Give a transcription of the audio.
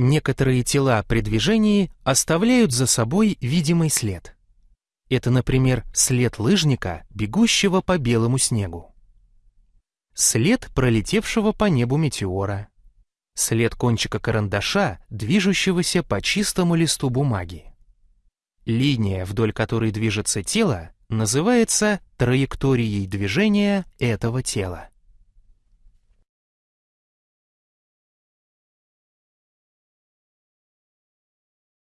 Некоторые тела при движении оставляют за собой видимый след. Это, например, след лыжника, бегущего по белому снегу. След пролетевшего по небу метеора. След кончика карандаша, движущегося по чистому листу бумаги. Линия, вдоль которой движется тело, называется траекторией движения этого тела.